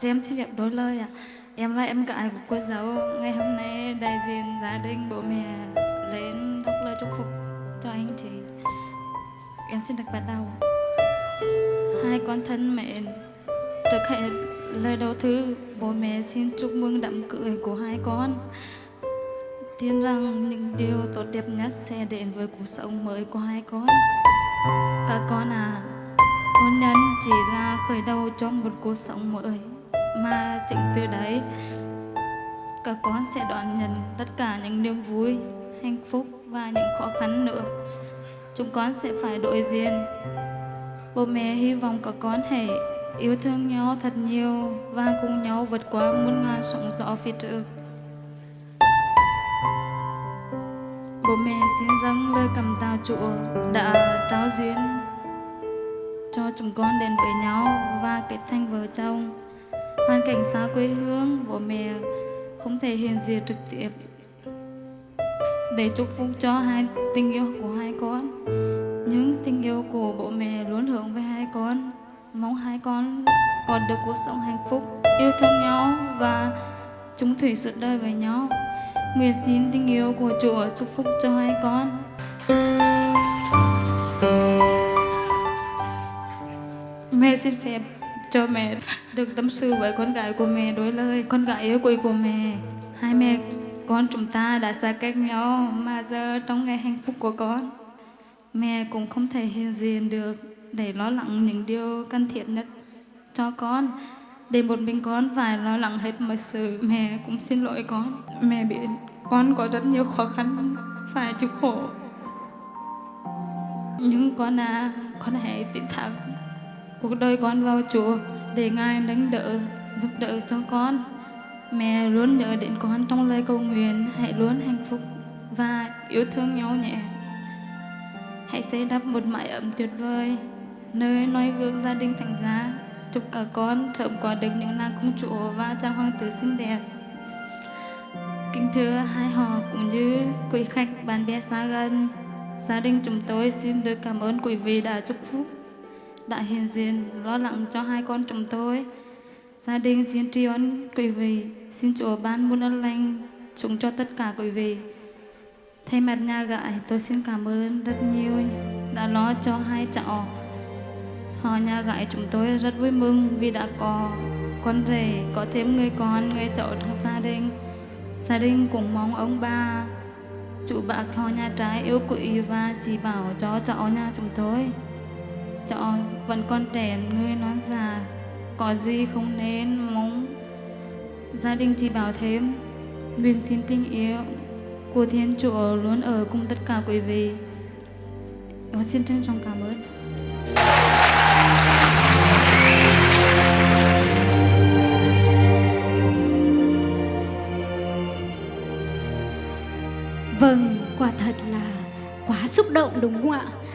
Cho em xin phép đôi lời ạ. Em là em gái của cô giáo. Ngày hôm nay đại diện gia đình bố mẹ lên đọc lời chúc phúc cho anh chị. Em xin được bắt đầu. Hai con thân mẹ trước hết lời đầu thư bố mẹ xin chúc mừng đám cưới của hai con. Tin rằng những điều tốt đẹp nhất sẽ đến với cuộc sống mới của hai con. Các con à, hôn nhân chỉ là khởi đầu cho một cuộc sống mới mà chính từ đấy. Các con sẽ đón nhận tất cả những niềm vui, hạnh phúc và những khó khăn nữa. Chúng con sẽ phải đối diện. Bố mẹ hy vọng các con hãy yêu thương nhau thật nhiều và cùng nhau vượt qua muôn ngàn sóng gió phía trước. Bố mẹ xin dâng lời cảm tạ chúa đã trao duyên cho chúng con đến với nhau và kết thành vợ chồng hoàn cảnh xa quê hương, bố mẹ không thể hiện diện trực tiếp để chúc phúc cho hai tình yêu của hai con. Những tình yêu của bố mẹ luôn hướng về hai con. Mong hai con còn được cuộc sống hạnh phúc, yêu thương nhau và chúng thủy suốt đời với nhau. Nguyện xin tình yêu của chúa chúc phúc cho hai con. Mẹ xin phép cho mẹ. Được tâm sự với con gái của mẹ, đôi lời con gái yêu quý của mẹ. Hai mẹ, con chúng ta đã xa cách nhau mà giờ trong ngày hạnh phúc của con, mẹ cũng không thể hiện diện được để lo lắng những điều cần thiết nhất cho con. Để một mình con phải lo lắng hết mọi sự, mẹ cũng xin lỗi con. Mẹ biết con có rất nhiều khó khăn, phải chịu khổ. Nhưng con à con hãy tin thẳng cuộc đời con vào Chúa để Ngài nâng đỡ, giúp đỡ cho con. Mẹ luôn nhớ đến con trong lời cầu nguyện, hãy luôn hạnh phúc và yêu thương nhau nhé. Hãy xây đắp một mái ấm tuyệt vời, nơi noi gương gia đình thành giá. Chúc cả con sớm có được những nàng công chúa và trang hoàng tử xinh đẹp. Kính thưa hai họ cũng như quý khách bạn bè xa gần. Gia đình chúng tôi xin được cảm ơn quý vị đã chúc phúc đã hiện diện lo lắng cho hai con chúng tôi. Gia đình xin tri ân quý vị, xin Chúa ban muôn ân lành chúng cho tất cả quý vị. Thay mặt nhà gái, tôi xin cảm ơn rất nhiều đã lo cho hai cháu. Họ nhà gái chúng tôi rất vui mừng vì đã có con rể, có thêm người con, người cháu trong gia đình. Gia đình cũng mong ông bà, chủ bác họ nhà trái yêu quý và chỉ bảo cho cháu nhà chúng tôi cho vẫn còn trẻ người non già. Có gì không nên mong? Gia đình chỉ bảo thêm nguyện xin tình yêu của thiên chúa luôn ở cùng tất cả quý vị. Và xin trân trọng cảm ơn. Vâng, quả thật là quá xúc động đúng không ạ?